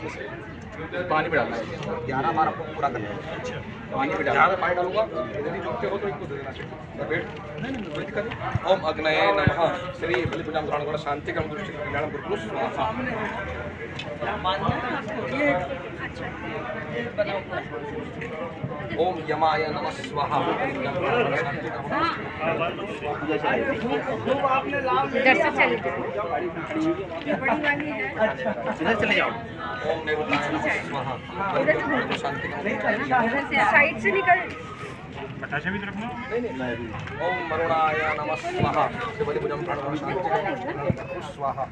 पानी भी डालना है। ग्यारह बारह आपको पूरा करना है। पानी भी डालना पानी डालूँगा। यदि झुकते हो तो इनको दे देना। चाहिए ओम अग्नय नमः। श्री बलिपुजाम ग्रहण शांति कर्म दृष्टि कल्याण गुरु स्वाहा। ओम यमाय नमः स्वाहा। इधर ओम स्वाहा। साइड स्वाहा।